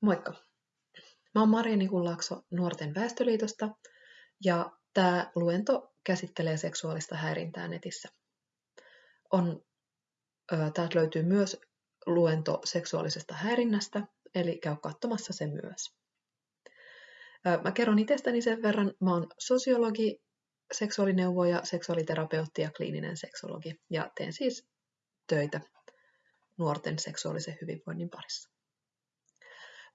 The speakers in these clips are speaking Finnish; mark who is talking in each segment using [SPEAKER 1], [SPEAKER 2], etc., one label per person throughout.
[SPEAKER 1] Moikka! Mä oon Maria Nikunlaakso Nuorten väestöliitosta ja tämä luento käsittelee seksuaalista häirintää netissä. On, täältä löytyy myös luento seksuaalisesta häirinnästä, eli käy katsomassa se myös. Mä kerron itsestäni sen verran, mä oon sosiologi, seksuaalineuvoja, seksuaaliterapeutti ja kliininen seksologi ja teen siis töitä nuorten seksuaalisen hyvinvoinnin parissa.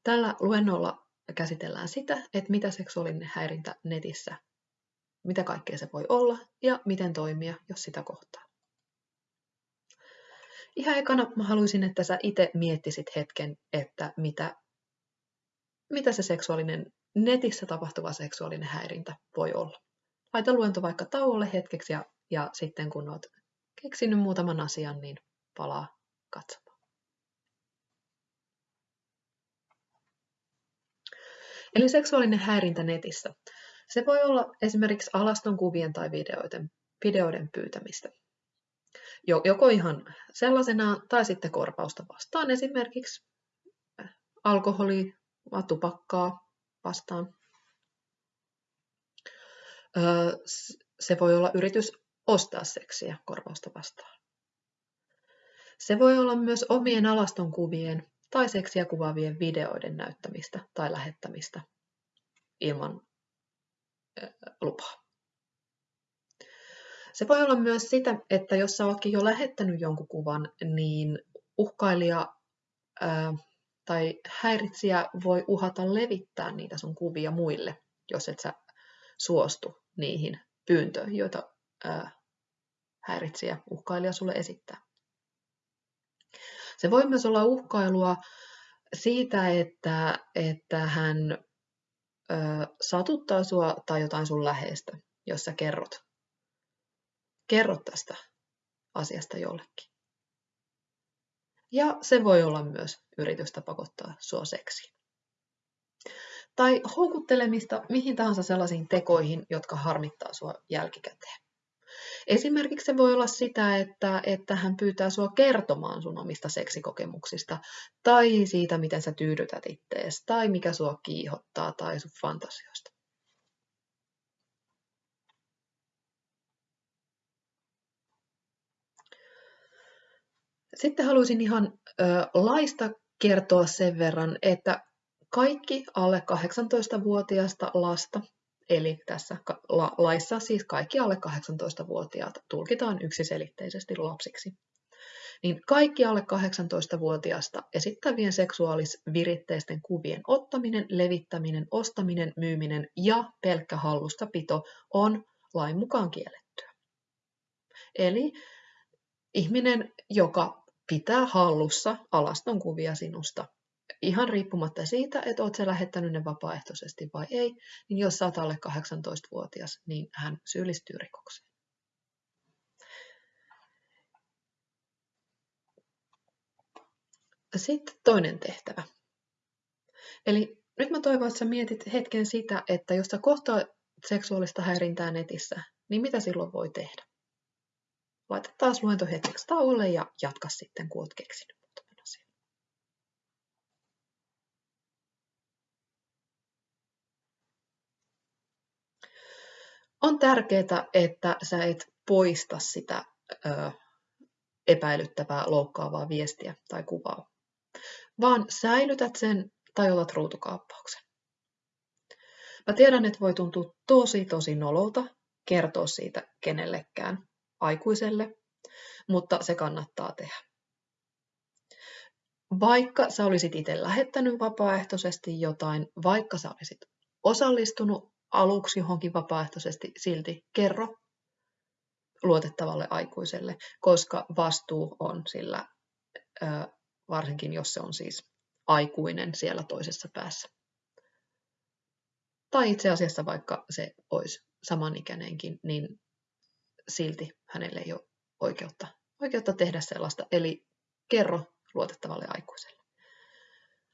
[SPEAKER 1] Tällä luennolla käsitellään sitä, että mitä seksuaalinen häirintä netissä, mitä kaikkea se voi olla ja miten toimia, jos sitä kohtaa. Ihan ekana mä haluaisin, että sä itse miettisit hetken, että mitä, mitä se seksuaalinen, netissä tapahtuva seksuaalinen häirintä voi olla. Laita luento vaikka tauolle hetkeksi ja, ja sitten kun oot keksinyt muutaman asian, niin palaa katsomaan. Eli seksuaalinen häirintä netissä. Se voi olla esimerkiksi alaston kuvien tai videoiden, videoiden pyytämistä. Joko ihan sellaisena tai sitten korvausta vastaan, esimerkiksi alkoholi, tupakkaa vastaan. Se voi olla yritys ostaa seksiä korvausta vastaan. Se voi olla myös omien alaston kuvien tai seksiä kuvaavien videoiden näyttämistä tai lähettämistä ilman lupaa. Se voi olla myös sitä, että jos sä oletkin jo lähettänyt jonkun kuvan, niin uhkailija ää, tai häiritsijä voi uhata levittää niitä sun kuvia muille, jos et sä suostu niihin pyyntöihin, joita ää, häiritsijä, uhkailija sulle esittää. Se voi myös olla uhkailua siitä, että, että hän ö, satuttaa sua tai jotain sun läheistä, jos sä kerrot, kerrot tästä asiasta jollekin. Ja se voi olla myös yritystä pakottaa sua seksiin. Tai houkuttelemista mihin tahansa sellaisiin tekoihin, jotka harmittaa sua jälkikäteen. Esimerkiksi se voi olla sitä, että, että hän pyytää sinua kertomaan sun omista seksikokemuksista, tai siitä, miten sä tyydytät ittees, tai mikä sua kiihottaa, tai sun fantasioista. Sitten haluaisin ihan ö, laista kertoa sen verran, että kaikki alle 18-vuotiaasta lasta Eli tässä laissa siis kaikki alle 18-vuotiaat tulkitaan yksiselitteisesti lapsiksi. Niin kaikki alle 18-vuotiaasta esittävien seksuaalisviritteisten kuvien ottaminen, levittäminen, ostaminen, myyminen ja pelkkä hallussapito on lain mukaan kiellettyä. Eli ihminen, joka pitää hallussa alaston kuvia sinusta, ihan riippumatta siitä, että olet sä lähettänyt ne vapaaehtoisesti vai ei, niin jos sä oot alle 18-vuotias, niin hän syyllistyy rikokseen. Sitten toinen tehtävä. Eli nyt mä toivon, että sä mietit hetken sitä, että jos sä kohtaa seksuaalista häirintää netissä, niin mitä silloin voi tehdä? Laita taas luento hetkeksi tauolle ja jatka sitten, kun oot keksinyt. On tärkeää, että sä et poista sitä ö, epäilyttävää, loukkaavaa viestiä tai kuvaa, vaan säilytät sen tai otat ruutukaappauksen. Mä tiedän, että voi tuntua tosi tosi nololta kertoa siitä kenellekään aikuiselle, mutta se kannattaa tehdä. Vaikka sä olisit itse lähettänyt vapaaehtoisesti jotain, vaikka sä olisit osallistunut aluksi johonkin vapaaehtoisesti silti kerro luotettavalle aikuiselle, koska vastuu on sillä, varsinkin jos se on siis aikuinen siellä toisessa päässä. Tai itse asiassa vaikka se olisi samanikäinenkin, niin silti hänelle ei ole oikeutta, oikeutta tehdä sellaista. Eli kerro luotettavalle aikuiselle.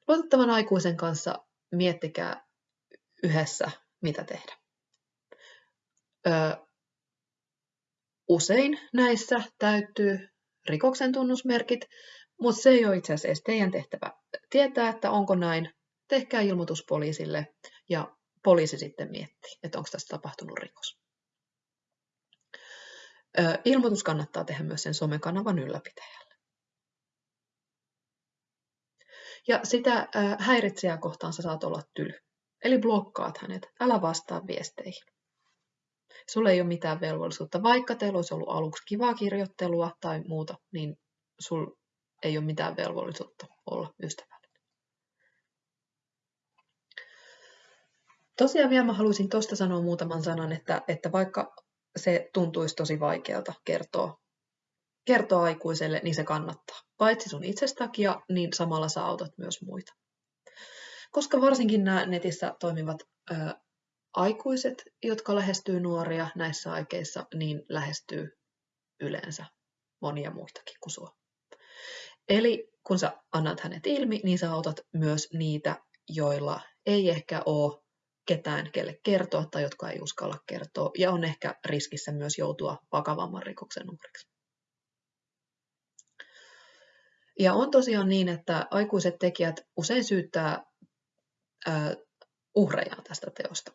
[SPEAKER 1] Luotettavan aikuisen kanssa miettikää yhdessä mitä tehdä. Ö, usein näissä täyttyy rikoksen tunnusmerkit, mutta se ei ole itse asiassa teidän tehtävä tietää, että onko näin, tehkää ilmoitus poliisille ja poliisi sitten miettii, että onko tässä tapahtunut rikos. Ilmoitus kannattaa tehdä myös sen somekanavan ylläpitäjälle. Ja sitä häiritsijää kohtaan sä saat olla tyly. Eli blokkaat hänet, älä vastaa viesteihin. Sulla ei ole mitään velvollisuutta, vaikka teillä olisi ollut aluksi kivaa kirjoittelua tai muuta, niin sul ei ole mitään velvollisuutta olla ystävällinen. Tosiaan vielä mä haluaisin tuosta sanoa muutaman sanan, että, että vaikka se tuntuisi tosi vaikealta kertoa, kertoa aikuiselle, niin se kannattaa. Paitsi sun itsestä takia, niin samalla sä autat myös muita. Koska varsinkin nämä netissä toimivat ö, aikuiset, jotka lähestyy nuoria näissä aikeissa, niin lähestyy yleensä monia muitakin kuin sua. Eli kun sä annat hänet ilmi, niin sä autat myös niitä, joilla ei ehkä ole ketään, kelle kertoa tai jotka ei uskalla kertoa, ja on ehkä riskissä myös joutua vakavamman rikoksen uhriksi. Ja on tosiaan niin, että aikuiset tekijät usein syyttää uhrejaan tästä teosta.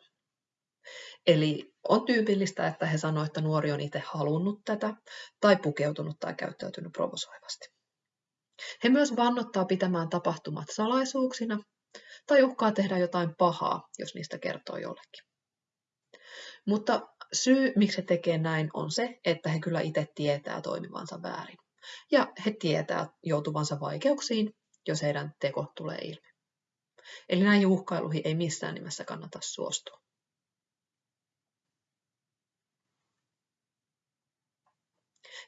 [SPEAKER 1] Eli on tyypillistä, että he sanoivat, että nuori on itse halunnut tätä, tai pukeutunut tai käyttäytynyt provosoivasti. He myös vannottaa pitämään tapahtumat salaisuuksina, tai uhkaa tehdä jotain pahaa, jos niistä kertoo jollekin. Mutta syy, miksi he tekee näin, on se, että he kyllä itse tietää toimivansa väärin. Ja he tietää joutuvansa vaikeuksiin, jos heidän teko tulee ilmi. Eli näihin uhkailuihin ei missään nimessä kannata suostua.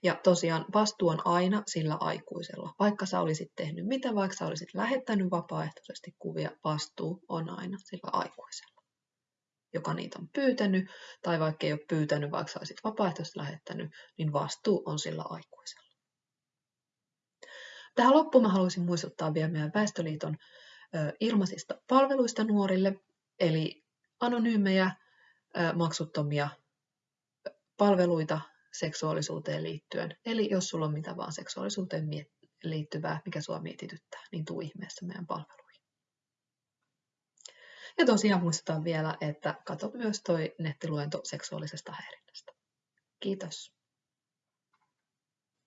[SPEAKER 1] Ja tosiaan vastuu on aina sillä aikuisella. Vaikka sä olisit tehnyt mitä, vaikka sä olisit lähettänyt vapaaehtoisesti kuvia, vastuu on aina sillä aikuisella, joka niitä on pyytänyt, tai vaikka ei ole pyytänyt, vaikka sä olisit vapaaehtoisesti lähettänyt, niin vastuu on sillä aikuisella. Tähän loppuun mä haluaisin muistuttaa vielä meidän Väestöliiton ilmaisista palveluista nuorille, eli anonyymejä, maksuttomia palveluita seksuaalisuuteen liittyen. Eli jos sulla on mitä vaan seksuaalisuuteen liittyvää, mikä sua mietityttää, niin tuu ihmeessä meidän palveluihin. Ja tosiaan muistetaan vielä, että katso myös toi nettiluento seksuaalisesta häirinnästä. Kiitos.